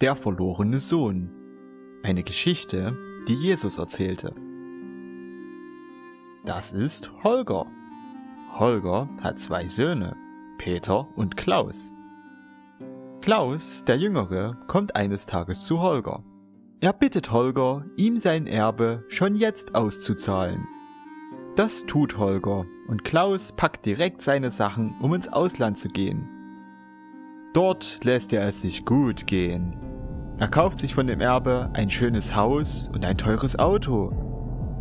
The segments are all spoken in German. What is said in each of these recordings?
Der verlorene Sohn. Eine Geschichte, die Jesus erzählte. Das ist Holger. Holger hat zwei Söhne, Peter und Klaus. Klaus, der Jüngere, kommt eines Tages zu Holger. Er bittet Holger, ihm sein Erbe schon jetzt auszuzahlen. Das tut Holger und Klaus packt direkt seine Sachen, um ins Ausland zu gehen. Dort lässt er es sich gut gehen. Er kauft sich von dem Erbe ein schönes Haus und ein teures Auto.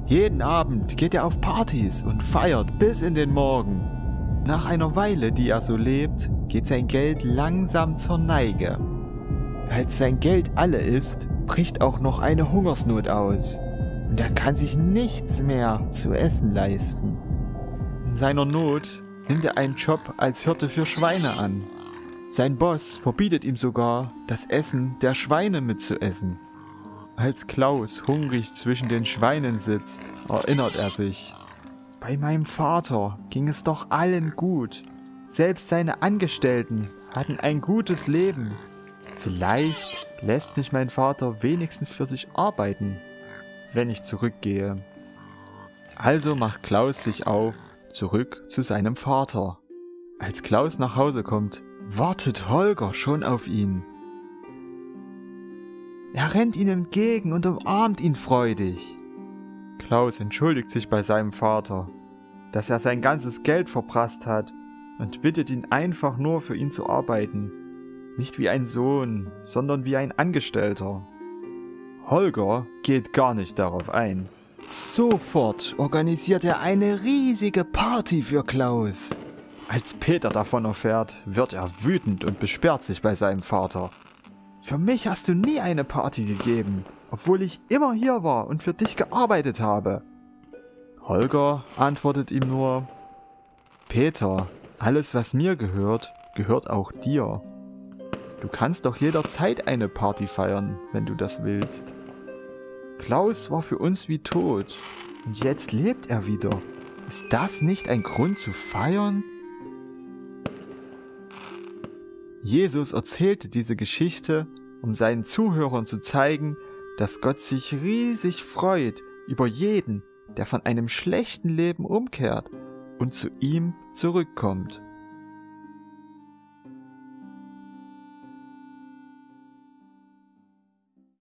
Jeden Abend geht er auf Partys und feiert bis in den Morgen. Nach einer Weile, die er so lebt, geht sein Geld langsam zur Neige. Als sein Geld alle ist, bricht auch noch eine Hungersnot aus und er kann sich nichts mehr zu essen leisten. In seiner Not nimmt er einen Job als Hirte für Schweine an sein Boss verbietet ihm sogar, das Essen der Schweine mitzuessen. Als Klaus hungrig zwischen den Schweinen sitzt, erinnert er sich. Bei meinem Vater ging es doch allen gut. Selbst seine Angestellten hatten ein gutes Leben. Vielleicht lässt mich mein Vater wenigstens für sich arbeiten, wenn ich zurückgehe. Also macht Klaus sich auf, zurück zu seinem Vater. Als Klaus nach Hause kommt, wartet Holger schon auf ihn. Er rennt ihm entgegen und umarmt ihn freudig. Klaus entschuldigt sich bei seinem Vater, dass er sein ganzes Geld verprasst hat und bittet ihn einfach nur für ihn zu arbeiten. Nicht wie ein Sohn, sondern wie ein Angestellter. Holger geht gar nicht darauf ein. Sofort organisiert er eine riesige Party für Klaus. Als Peter davon erfährt, wird er wütend und besperrt sich bei seinem Vater. Für mich hast du nie eine Party gegeben, obwohl ich immer hier war und für dich gearbeitet habe. Holger antwortet ihm nur, Peter, alles was mir gehört, gehört auch dir. Du kannst doch jederzeit eine Party feiern, wenn du das willst. Klaus war für uns wie tot und jetzt lebt er wieder. Ist das nicht ein Grund zu feiern? Jesus erzählte diese Geschichte, um seinen Zuhörern zu zeigen, dass Gott sich riesig freut über jeden, der von einem schlechten Leben umkehrt und zu ihm zurückkommt.